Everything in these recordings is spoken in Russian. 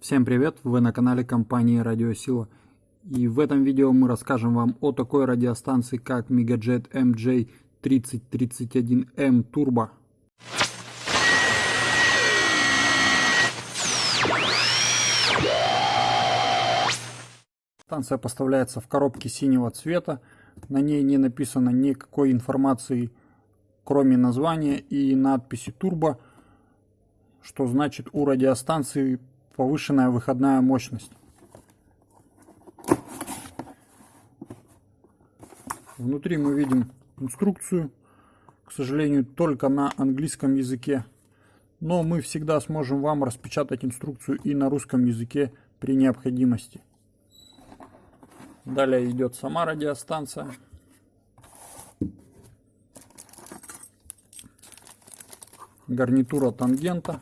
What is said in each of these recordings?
Всем привет! Вы на канале компании Радиосила. И в этом видео мы расскажем вам о такой радиостанции, как Megajet MJ3031M Turbo. Станция поставляется в коробке синего цвета. На ней не написано никакой информации, кроме названия и надписи «Турбо», что значит у радиостанции повышенная выходная мощность. Внутри мы видим инструкцию, к сожалению, только на английском языке. Но мы всегда сможем вам распечатать инструкцию и на русском языке при необходимости. Далее идет сама радиостанция. Гарнитура тангента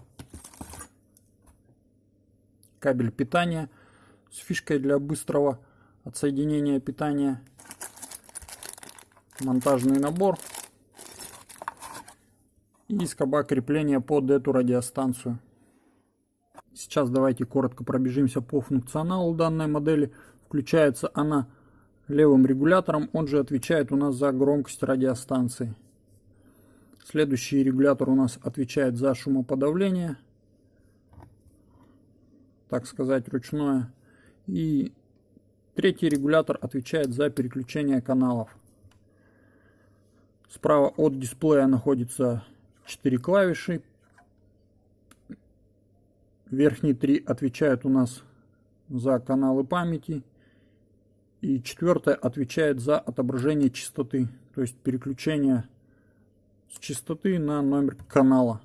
кабель питания с фишкой для быстрого отсоединения питания, монтажный набор и скоба крепления под эту радиостанцию. Сейчас давайте коротко пробежимся по функционалу данной модели. Включается она левым регулятором, он же отвечает у нас за громкость радиостанции. Следующий регулятор у нас отвечает за шумоподавление так сказать, ручное. И третий регулятор отвечает за переключение каналов. Справа от дисплея находится 4 клавиши. Верхние три отвечают у нас за каналы памяти. И четвертая отвечает за отображение частоты, то есть переключение с частоты на номер канала.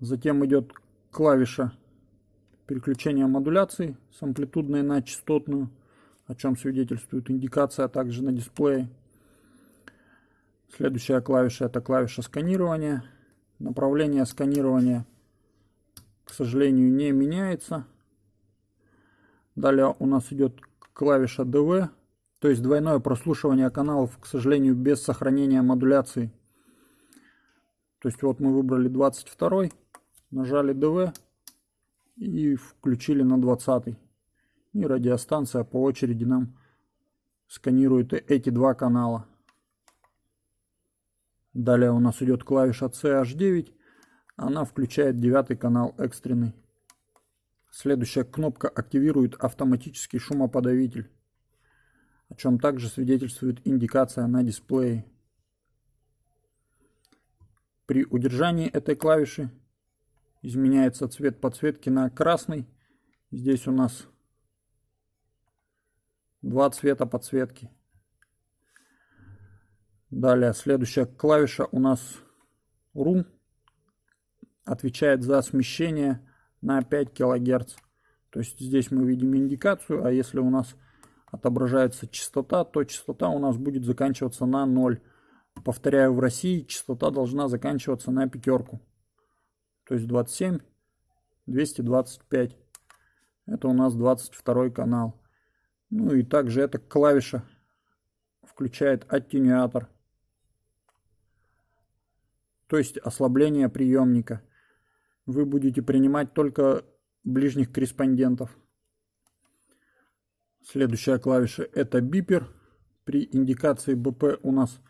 Затем идет клавиша переключение модуляции с амплитудной на частотную, о чем свидетельствует индикация, а также на дисплее. Следующая клавиша это клавиша сканирования. Направление сканирования, к сожалению, не меняется. Далее у нас идет клавиша DV, то есть двойное прослушивание каналов, к сожалению, без сохранения модуляции. То есть вот мы выбрали 22, нажали DV, и включили на 20 и радиостанция по очереди нам сканирует эти два канала. Далее у нас идет клавиша CH9 она включает девятый канал экстренный. Следующая кнопка активирует автоматический шумоподавитель о чем также свидетельствует индикация на дисплее. При удержании этой клавиши изменяется цвет подсветки на красный. Здесь у нас два цвета подсветки. Далее следующая клавиша у нас Room отвечает за смещение на 5 килогерц. То есть здесь мы видим индикацию, а если у нас отображается частота, то частота у нас будет заканчиваться на 0. Повторяю, в России частота должна заканчиваться на пятерку то есть 27, 225. Это у нас 22 канал. Ну и также эта клавиша включает аттенюатор. То есть ослабление приемника. Вы будете принимать только ближних корреспондентов. Следующая клавиша это бипер. При индикации БП у нас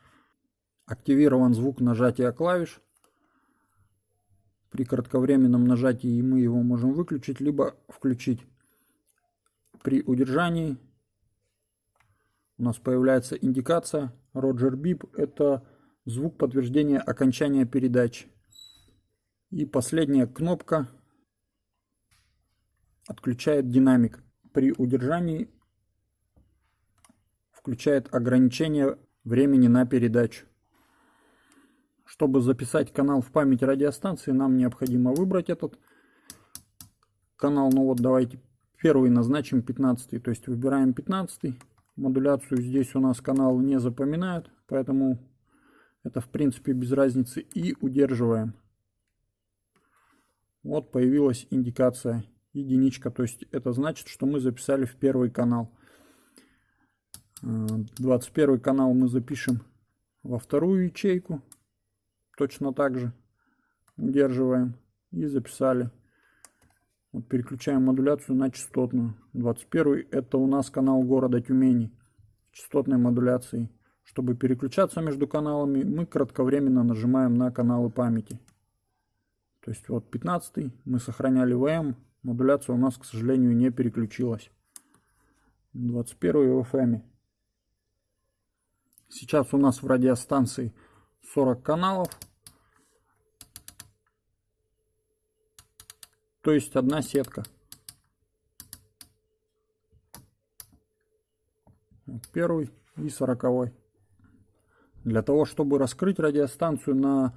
активирован звук нажатия клавиш. При кратковременном нажатии мы его можем выключить, либо включить. При удержании у нас появляется индикация Roger Beep. Это звук подтверждения окончания передачи. И последняя кнопка отключает динамик. При удержании включает ограничение времени на передачу. Чтобы записать канал в память радиостанции, нам необходимо выбрать этот канал. Ну вот давайте первый назначим 15. То есть выбираем 15. Модуляцию здесь у нас канал не запоминают, поэтому это в принципе без разницы. И удерживаем. Вот появилась индикация единичка. То есть это значит, что мы записали в первый канал. 21 э, канал мы запишем во вторую ячейку точно так же удерживаем и записали Вот переключаем модуляцию на частотную. 21 это у нас канал города Тюмени. Частотной модуляцией. Чтобы переключаться между каналами, мы кратковременно нажимаем на каналы памяти. То есть вот 15 мы сохраняли ВМ, модуляция у нас, к сожалению, не переключилась. 21 в FM. Сейчас у нас в радиостанции 40 каналов. То есть одна сетка. Первый и сороковой. Для того, чтобы раскрыть радиостанцию на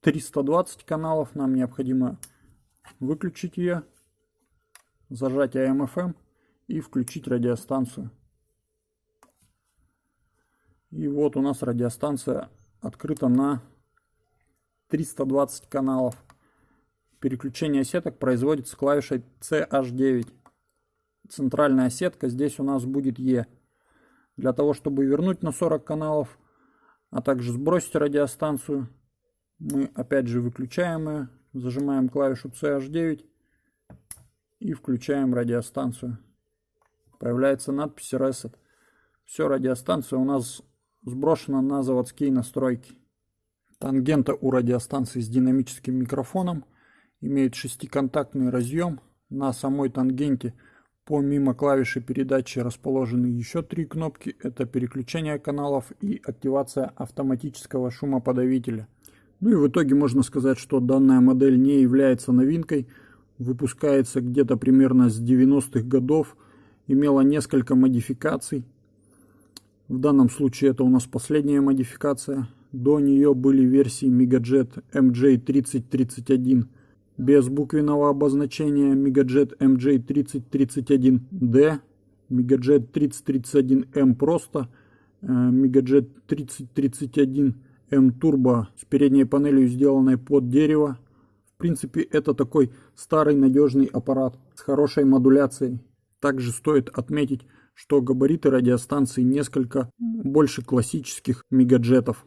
320 каналов, нам необходимо выключить ее, зажать AM-FM и включить радиостанцию. И вот у нас радиостанция открыта на 320 каналов. Переключение сеток производится клавишей CH9. Центральная сетка здесь у нас будет E. Для того, чтобы вернуть на 40 каналов, а также сбросить радиостанцию, мы опять же выключаем ее, зажимаем клавишу CH9 и включаем радиостанцию. Появляется надпись Reset. Все, радиостанция у нас сброшена на заводские настройки. Тангента у радиостанции с динамическим микрофоном имеет шестиконтактный разъем. На самой тангенте помимо клавиши передачи расположены еще три кнопки. Это переключение каналов и активация автоматического шумоподавителя. Ну и в итоге можно сказать, что данная модель не является новинкой. Выпускается где-то примерно с 90-х годов. Имела несколько модификаций. В данном случае это у нас последняя модификация. До нее были версии Megajet MJ3031 без буквенного обозначения Megajet MJ3031D, Megajet 3031M просто, Megajet 3031 M Turbo с передней панелью, сделанной под дерево. В принципе, это такой старый надежный аппарат с хорошей модуляцией. Также стоит отметить, что габариты радиостанции несколько больше классических мегаджетов.